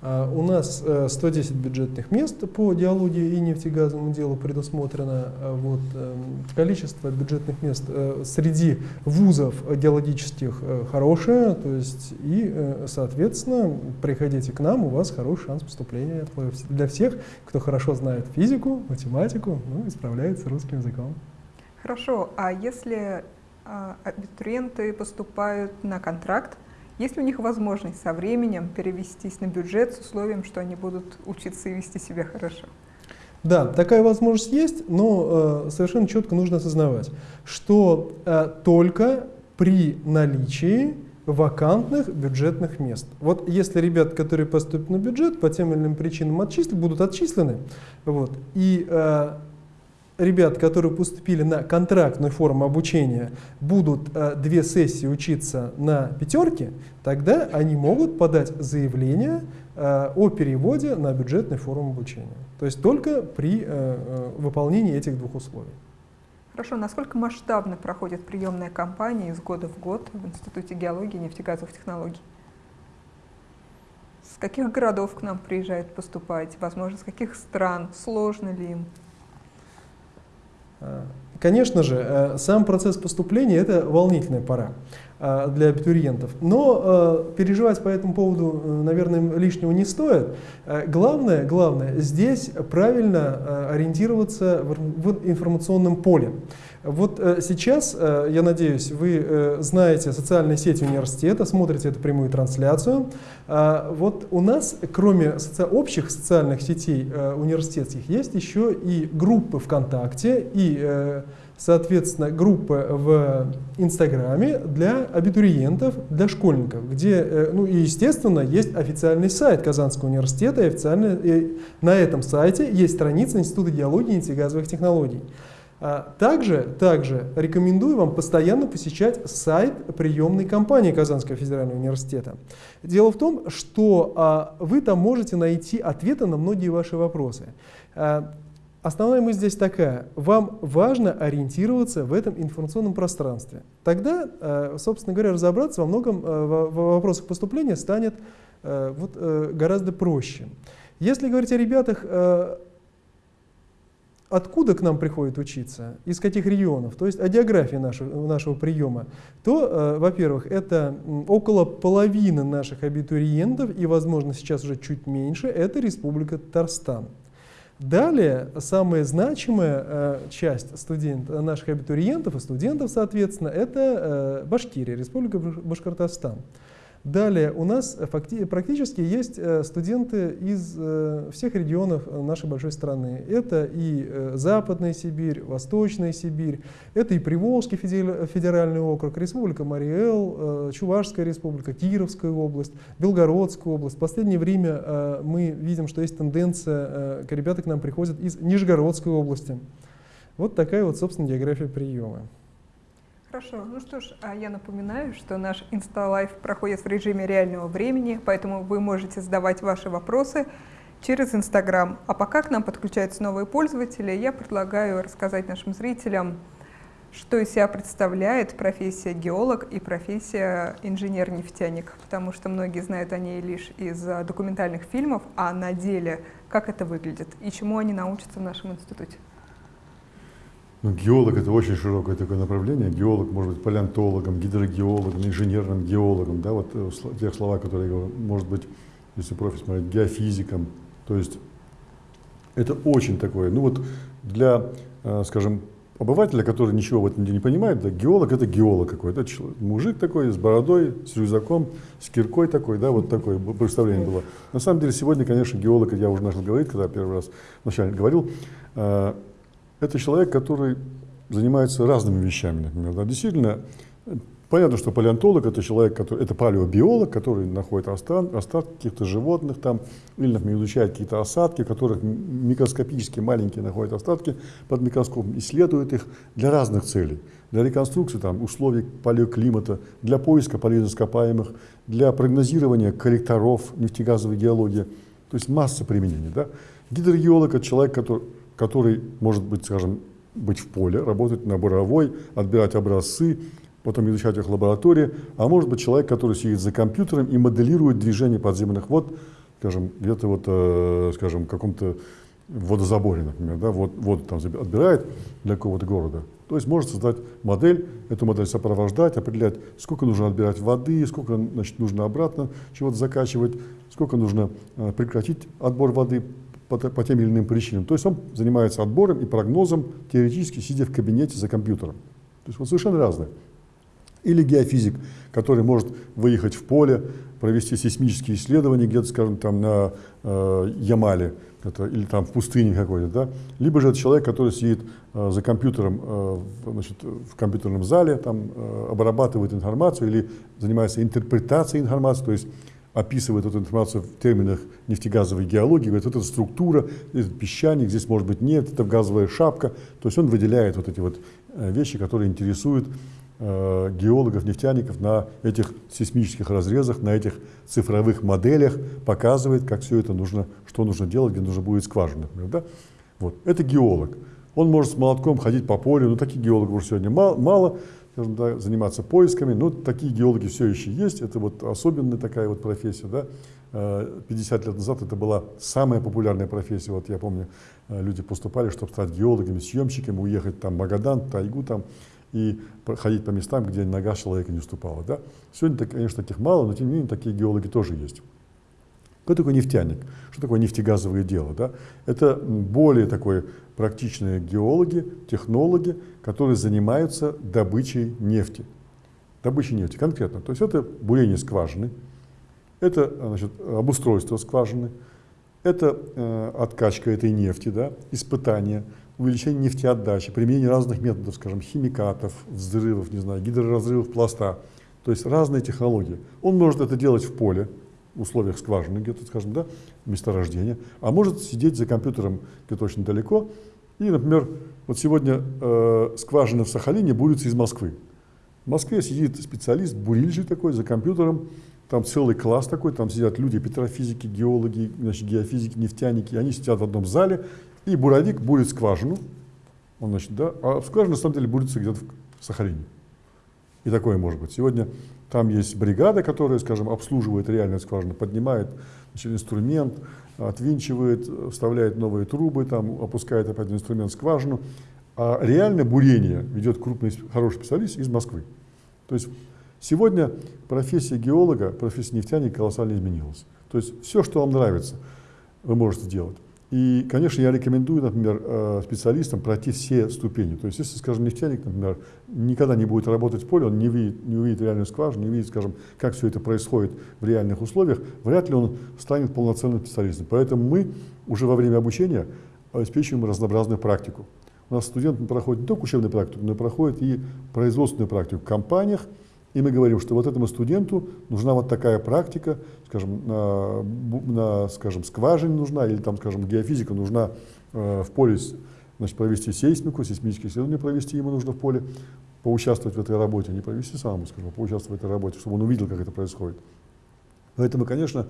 А, у нас 110 э, бюджетных мест по диалогии и нефтегазовому делу предусмотрено. А, вот, эм, количество бюджетных мест э, среди вузов геологических э, хорошее, то есть и, соответственно, приходите к нам, у вас хороший шанс поступления для всех, кто хорошо знает физику, математику, ну и справляется русским языком. Хорошо, а если а, абитуриенты поступают на контракт, есть ли у них возможность со временем перевестись на бюджет с условием, что они будут учиться и вести себя хорошо? Да, такая возможность есть, но э, совершенно четко нужно осознавать, что э, только при наличии вакантных бюджетных мест. Вот если ребят, которые поступят на бюджет, по тем или иным причинам отчислены, будут отчислены, вот, и э, ребят, которые поступили на контрактную форму обучения, будут э, две сессии учиться на пятерке, тогда они могут подать заявление э, о переводе на бюджетную форму обучения. То есть только при э, выполнении этих двух условий. Хорошо, насколько масштабно проходит приемная кампания из года в год в Институте геологии и нефтегазовых технологий? С каких городов к нам приезжают поступать? Возможно, с каких стран? Сложно ли им? Конечно же, э, сам процесс поступления – это волнительная пора для абитуриентов. Но э, переживать по этому поводу, наверное, лишнего не стоит. Главное, главное здесь правильно ориентироваться в информационном поле. Вот э, сейчас, э, я надеюсь, вы э, знаете социальные сети университета, смотрите эту прямую трансляцию. Вот у нас, кроме соци общих социальных сетей университетских, есть еще и группы ВКонтакте и соответственно, группы в Инстаграме для абитуриентов, для школьников, где, ну и естественно, есть официальный сайт Казанского университета, и официально и на этом сайте есть страница Института геологии и нефтегазовых технологий. А, также, также рекомендую вам постоянно посещать сайт приемной кампании Казанского федерального университета. Дело в том, что а, вы там можете найти ответы на многие ваши вопросы. Основная мысль здесь такая. Вам важно ориентироваться в этом информационном пространстве. Тогда, собственно говоря, разобраться во многом в вопросах поступления станет вот, гораздо проще. Если говорить о ребятах, откуда к нам приходят учиться, из каких регионов, то есть о географии нашего, нашего приема, то, э, во-первых, это около половины наших абитуриентов, и, возможно, сейчас уже чуть меньше, это Республика Татарстан. Далее, самая значимая э, часть студент, наших абитуриентов и студентов, соответственно, это э, Башкирия, Республика Башкортостан. Далее у нас практически есть э, студенты из э, всех регионов нашей большой страны. Это и э, Западная Сибирь, Восточная Сибирь, это и Приволжский федеральный округ, Республика Мариэл, Чувашская республика, Кировская область, Белгородская область. В последнее время мы видим, что есть тенденция, ребята к нам приходят из Нижегородской области. Вот такая вот, собственно, география приема. Хорошо, ну что ж, а я напоминаю, что наш Инсталайф проходит в режиме реального времени, поэтому вы можете задавать ваши вопросы через Инстаграм. А пока к нам подключаются новые пользователи, я предлагаю рассказать нашим зрителям, что из себя представляет профессия геолог и профессия инженер-нефтяник, потому что многие знают о ней лишь из документальных фильмов, а на деле как это выглядит и чему они научатся в нашем институте. Ну, геолог это очень широкое такое направление. Геолог может быть палеонтологом, гидрогеологом, инженерным геологом, да, вот э, тех слова, которые я говорю, может быть, если профиль смотреть, геофизиком. То есть это очень такое, ну вот для, э, скажем, обывателя, который ничего в этом не понимает, да, геолог это геолог какой-то, мужик такой с бородой, с рюкзаком, с киркой такой, да, вот такое представление было. На самом деле сегодня, конечно, геолог, я уже начал говорить, когда первый раз вначале говорил, э, это человек, который занимается разными вещами, например. Да, действительно, понятно, что палеонтолог это человек, который, это палеобиолог, который находит остатки, остатки каких-то животных там, или, например, изучает какие-то осадки, в которых микроскопически маленькие находят остатки под микроскопом, исследует их для разных целей. Для реконструкции там, условий палеоклимата, для поиска полезных ископаемых, для прогнозирования коллекторов нефтегазовой геологии. То есть масса применений. Да? Гидрогеолог – это человек, который который может быть, скажем, быть в поле, работать на буровой, отбирать образцы, потом изучать их в лаборатории, а может быть человек, который сидит за компьютером и моделирует движение подземных вод, скажем, где-то вот, э, скажем, в каком-то водозаборе, например, да, вот, воду там отбирает для какого-то города. То есть может создать модель, эту модель сопровождать, определять, сколько нужно отбирать воды, сколько значит, нужно обратно чего-то закачивать, сколько нужно э, прекратить отбор воды, по, по тем или иным причинам. То есть он занимается отбором и прогнозом, теоретически сидя в кабинете за компьютером. То есть вот совершенно разное. Или геофизик, который может выехать в поле, провести сейсмические исследования где-то, скажем, там на э, Ямале, это, или там в пустыне какой-то, да. Либо же это человек, который сидит э, за компьютером э, значит, в компьютерном зале, там э, обрабатывает информацию или занимается интерпретацией информации, то есть описывает эту информацию в терминах нефтегазовой геологии, говорит, эта структура, этот песчаник, здесь может быть нет, это газовая шапка. То есть он выделяет вот эти вот э, вещи, которые интересуют э, геологов, нефтяников на этих сейсмических разрезах, на этих цифровых моделях, показывает, как все это нужно, что нужно делать, где нужно будет скважина, например. Да? Вот. Это геолог. Он может с молотком ходить по полю, но таких геологов уже сегодня мало, мало скажем, да, заниматься поисками. Но такие геологи все еще есть. Это вот особенная такая вот профессия. Да. 50 э, лет назад это была самая популярная профессия. Вот я помню, э, люди поступали, чтобы стать геологами, съемщиками, уехать там в Магадан, тайгу там и ходить по местам, где нога человека не уступала. Да? Сегодня, конечно, таких мало, но тем не менее такие геологи тоже есть. Кто такой нефтяник? Что такое нефтегазовое дело? Да? Это более такой практичные геологи, технологи, которые занимаются добычей нефти. Добычей нефти конкретно. То есть это бурение скважины, это значит, обустройство скважины, это э, откачка этой нефти, да, испытания, увеличение нефтеотдачи, применение разных методов, скажем, химикатов, взрывов, не знаю, гидроразрывов пласта. То есть разные технологии. Он может это делать в поле, условиях скважины где-то, скажем, да, месторождения, а может сидеть за компьютером где-то очень далеко. И, например, вот сегодня э, скважина в Сахалине бурится из Москвы. В Москве сидит специалист, бурильщик такой, за компьютером, там целый класс такой, там сидят люди, петрофизики, геологи, значит, геофизики, нефтяники, они сидят в одном зале, и буровик бурит скважину, он, значит, да, а скважина на самом деле бурится где-то в Сахалине. И такое может быть. Сегодня Там есть бригада, которая, скажем, обслуживает реальную скважину, поднимает значит, инструмент, отвинчивает, вставляет новые трубы, там, опускает опять инструмент в скважину. А реальное бурение ведет крупный, хороший специалист из Москвы. То есть сегодня профессия геолога, профессия нефтяника колоссально изменилась. То есть все, что вам нравится, вы можете делать. И, конечно, я рекомендую, например, э, специалистам пройти все ступени. То есть, если, скажем, нефтяник, например, никогда не будет работать в поле, он не увидит, не увидит реальную скважину, не увидит, скажем, как все это происходит в реальных условиях, вряд ли он станет полноценным специалистом. Поэтому мы уже во время обучения обеспечиваем разнообразную практику. У нас студент проходит не только учебную практику, но и проходит и производственную практику в компаниях, и мы говорим, что вот этому студенту нужна вот такая практика, скажем, на, на скажем, скважине нужна, или там, скажем, геофизика нужна э, в поле, значит, провести сейсмику, сейсмические исследования провести ему нужно в поле, поучаствовать в этой работе, не провести самому, скажем, а поучаствовать в этой работе, чтобы он увидел, как это происходит. Поэтому, конечно,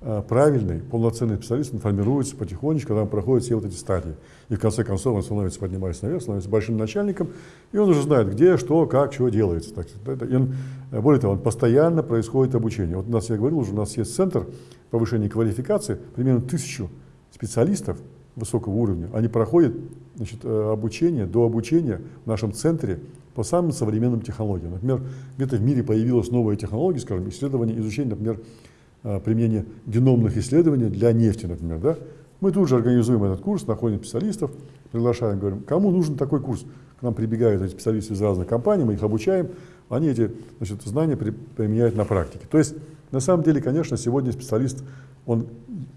правильный, полноценный специалист, он формируется потихонечку, когда он проходит все вот эти стадии. И в конце концов он становится, поднимается наверх, становится большим начальником, и он уже знает, где, что, как, чего делается. Так, и он, э, более того, он постоянно происходит обучение. Вот у нас, я говорил уже, у нас есть центр повышения квалификации, примерно тысячу специалистов высокого уровня. Они проходят значит, э, обучение, до обучения в нашем центре по самым современным технологиям. Например, где-то в мире появилась новая технология, скажем, исследование, изучение, например, Э, применение геномных исследований для нефти, например. Да? Мы тут же организуем этот курс, находим специалистов, приглашаем, говорим, кому нужен такой курс. К нам прибегают эти специалисты из разных компаний, мы их обучаем, они эти значит, знания при, применяют на практике. То есть, на самом деле, конечно, сегодня специалист, он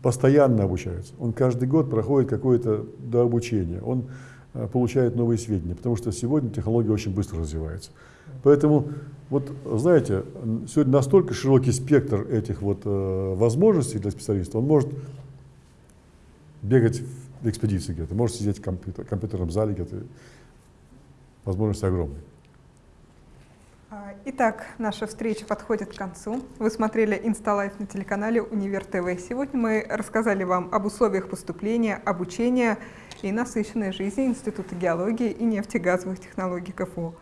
постоянно обучается, он каждый год проходит какое-то дообучение, он э, получает новые сведения, потому что сегодня технология очень быстро развивается. Поэтому вот, знаете, сегодня настолько широкий спектр этих вот э, возможностей для специалиста, он может бегать в экспедиции где-то, может сидеть в компьютер, компьютерном зале где-то, возможности огромные. Итак, наша встреча подходит к концу. Вы смотрели Инсталайф на телеканале Универ ТВ. Сегодня мы рассказали вам об условиях поступления, обучения и насыщенной жизни Института геологии и нефтегазовых технологий КФУ.